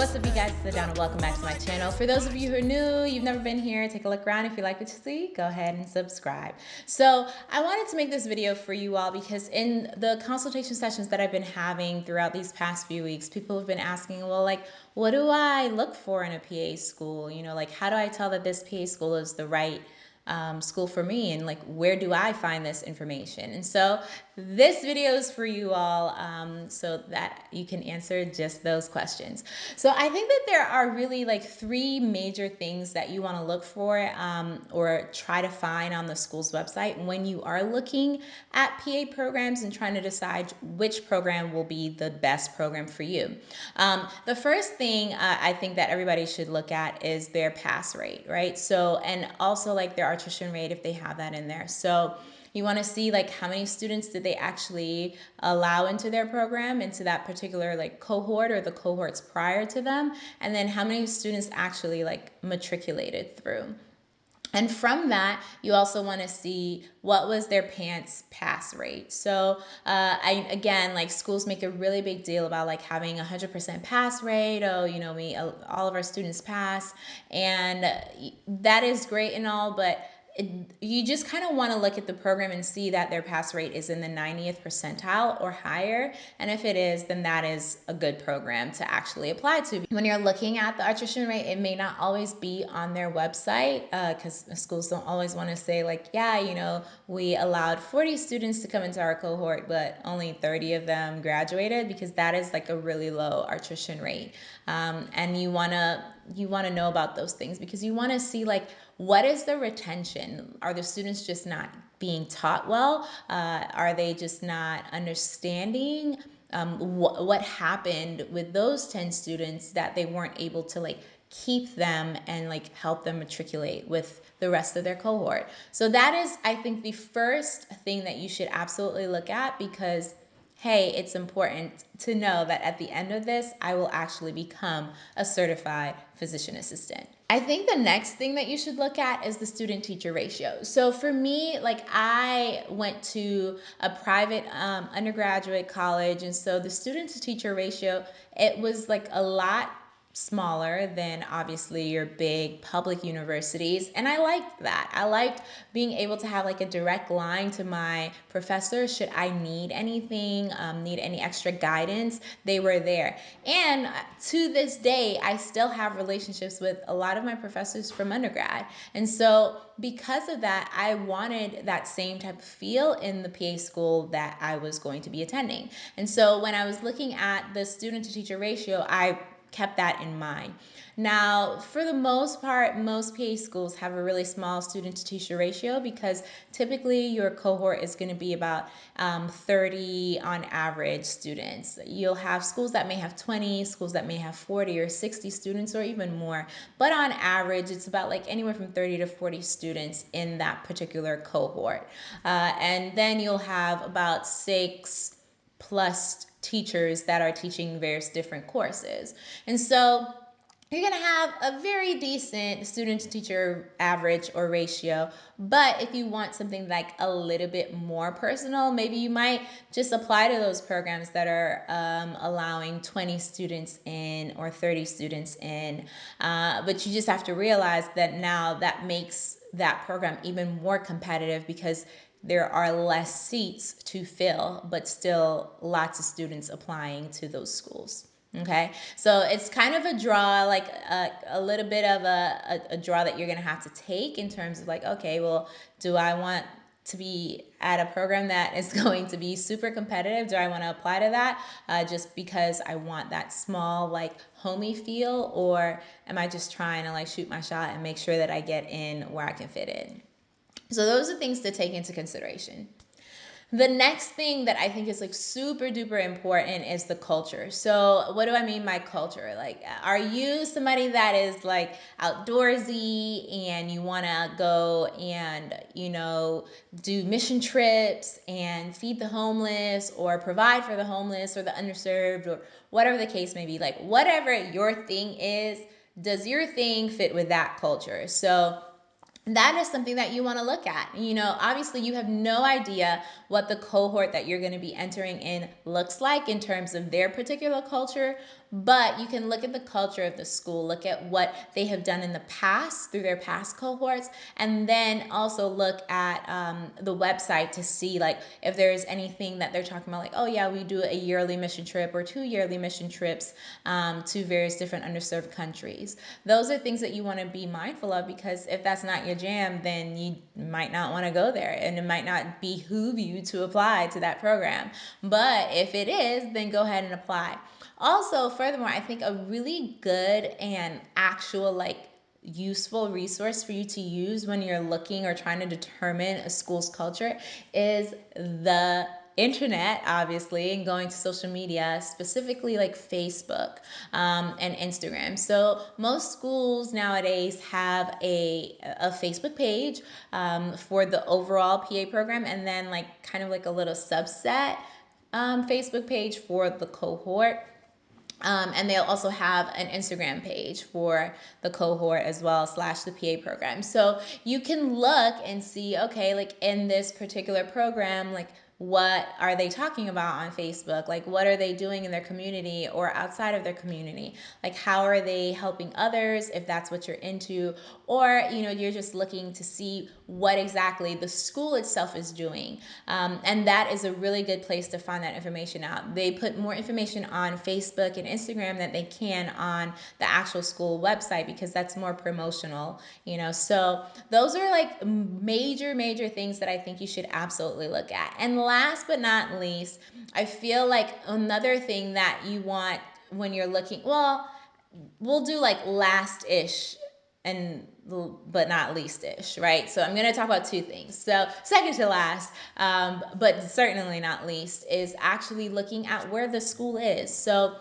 What's up you guys, it's Adana. Welcome back to my channel. For those of you who are new, you've never been here, take a look around. If you like what you see, go ahead and subscribe. So I wanted to make this video for you all because in the consultation sessions that I've been having throughout these past few weeks, people have been asking, well, like, what do I look for in a PA school? You know, like, how do I tell that this PA school is the right um, school for me and like where do I find this information? And so this video is for you all um, so that you can answer just those questions. So I think that there are really like three major things that you want to look for um, or try to find on the school's website when you are looking at PA programs and trying to decide which program will be the best program for you. Um, the first thing uh, I think that everybody should look at is their pass rate right? So and also like attrition rate if they have that in there. So you want to see like how many students did they actually allow into their program into that particular like cohort or the cohorts prior to them and then how many students actually like matriculated through and from that, you also want to see what was their PANCE pass rate. So uh, I again, like schools make a really big deal about like having a 100% pass rate. Oh, you know, we all of our students pass, and that is great and all, but you just kind of want to look at the program and see that their pass rate is in the 90th percentile or higher. And if it is, then that is a good program to actually apply to. When you're looking at the attrition rate, it may not always be on their website because uh, schools don't always want to say like, yeah, you know, we allowed 40 students to come into our cohort, but only 30 of them graduated because that is like a really low attrition rate. Um, and you want to you want to know about those things because you want to see like what is the retention? Are the students just not being taught well? Uh, are they just not understanding um, wh what happened with those 10 students that they weren't able to like keep them and like help them matriculate with the rest of their cohort. So that is, I think, the first thing that you should absolutely look at because hey, it's important to know that at the end of this, I will actually become a certified physician assistant. I think the next thing that you should look at is the student teacher ratio. So for me, like I went to a private um, undergraduate college, and so the student to teacher ratio, it was like a lot smaller than obviously your big public universities and i liked that. I liked being able to have like a direct line to my professor should i need anything um, need any extra guidance they were there. And to this day i still have relationships with a lot of my professors from undergrad. And so because of that i wanted that same type of feel in the pa school that i was going to be attending. And so when i was looking at the student to teacher ratio i kept that in mind. Now, for the most part, most PA schools have a really small student to teacher ratio because typically your cohort is going to be about um, 30 on average students. You'll have schools that may have 20, schools that may have 40 or 60 students or even more, but on average, it's about like anywhere from 30 to 40 students in that particular cohort. Uh, and then you'll have about six plus teachers that are teaching various different courses. And so you're going to have a very decent student to teacher average or ratio. But if you want something like a little bit more personal, maybe you might just apply to those programs that are um, allowing 20 students in or 30 students in. Uh, but you just have to realize that now that makes that program even more competitive because there are less seats to fill, but still lots of students applying to those schools. Okay, so it's kind of a draw, like a, a little bit of a, a, a draw that you're gonna have to take in terms of like, okay, well, do I want to be at a program that is going to be super competitive? Do I want to apply to that uh, just because I want that small, like homey feel? Or am I just trying to like shoot my shot and make sure that I get in where I can fit in? So those are things to take into consideration. The next thing that I think is like super duper important is the culture. So, what do I mean by culture? Like, are you somebody that is like outdoorsy and you want to go and, you know, do mission trips and feed the homeless or provide for the homeless or the underserved or whatever the case may be? Like, whatever your thing is, does your thing fit with that culture? So, that is something that you want to look at. You know, obviously, you have no idea what the cohort that you're going to be entering in looks like in terms of their particular culture, but you can look at the culture of the school, look at what they have done in the past through their past cohorts, and then also look at um, the website to see like if there's anything that they're talking about, like, oh yeah, we do a yearly mission trip or two yearly mission trips um, to various different underserved countries. Those are things that you want to be mindful of because if that's not your jam, then you might not want to go there and it might not behoove you to apply to that program. But if it is, then go ahead and apply. Also, furthermore, I think a really good and actual like useful resource for you to use when you're looking or trying to determine a school's culture is the internet obviously and going to social media specifically like facebook um, and instagram. So most schools nowadays have a, a facebook page um, for the overall pa program and then like kind of like a little subset um, facebook page for the cohort um, and they'll also have an Instagram page for the cohort as well, slash the PA program. So you can look and see, okay, like in this particular program, like what are they talking about on Facebook? Like, what are they doing in their community or outside of their community? Like, how are they helping others if that's what you're into? Or, you know, you're just looking to see what exactly the school itself is doing. Um, and that is a really good place to find that information out. They put more information on Facebook and Instagram than they can on the actual school website because that's more promotional, you know. So, those are like major, major things that I think you should absolutely look at. And last but not least, I feel like another thing that you want when you're looking, well, we'll do like last ish and but not least ish, right? So I'm going to talk about two things. So second to last, um, but certainly not least, is actually looking at where the school is. So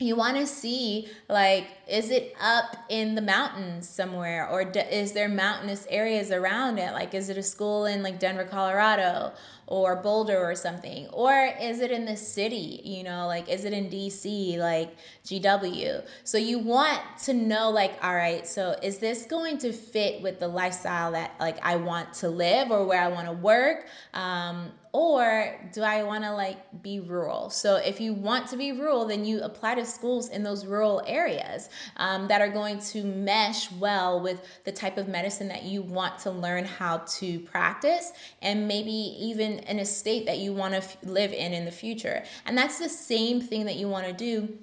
you want to see like is it up in the mountains somewhere? Or is there mountainous areas around it? Like is it a school in like denver colorado or boulder or something? Or is it in the city you know? Like is it in dc like gw so you want to know like all right so is this going to fit with the lifestyle that like i want to live or where i want to work? Um, or do I want to like be rural? So if you want to be rural, then you apply to schools in those rural areas um, that are going to mesh well with the type of medicine that you want to learn how to practice and maybe even in a state that you want to f- live in in the future. And that's the same thing that you want to do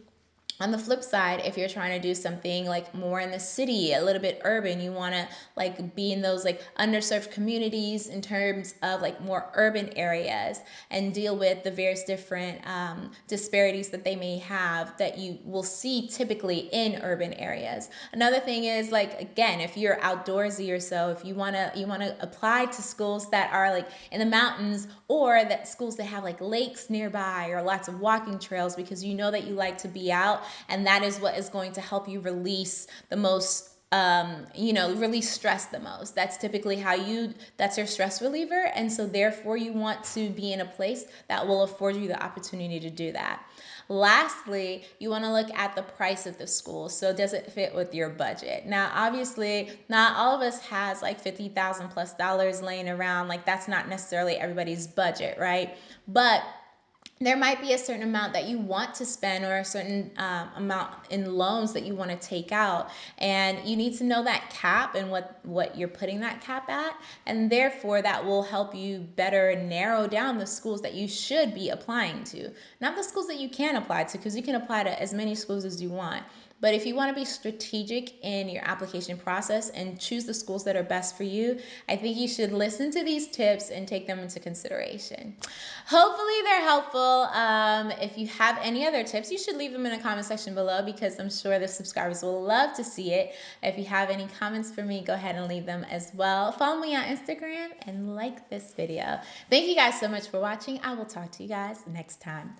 on the flip side if you're trying to do something like more in the city a little bit urban you want to like be in those like underserved communities in terms of like more urban areas and deal with the various different um, disparities that they may have that you will see typically in urban areas. Another thing is like again if you're outdoorsy or so if you want to you want to apply to schools that are like in the mountains or that schools that have like lakes nearby or lots of walking trails because you know that you like to be out and that is what is going to help you release the most um, you know, release stress the most. That's typically how you, that's your stress reliever. And so, therefore, you want to be in a place that will afford you the opportunity to do that. Lastly, you want to look at the price of the school. So, does it fit with your budget? Now, obviously, not all of us has like 50,000 plus dollars laying around. Like, that's not necessarily everybody's budget, right? But there might be a certain amount that you want to spend or a certain um, amount in loans that you want to take out. And you need to know that cap and what what you're putting that cap at. And therefore that will help you better narrow down the schools that you should be applying to. Not the schools that you can apply to because you can apply to as many schools as you want but if you want to be strategic in your application process and choose the schools that are best for you, I think you should listen to these tips and take them into consideration. Hopefully, they're helpful. Um, if you have any other tips, you should leave them in the comment section below because I'm sure the subscribers will love to see it. If you have any comments for me, go ahead and leave them as well. Follow me on Instagram and like this video. Thank you guys so much for watching. I will talk to you guys next time.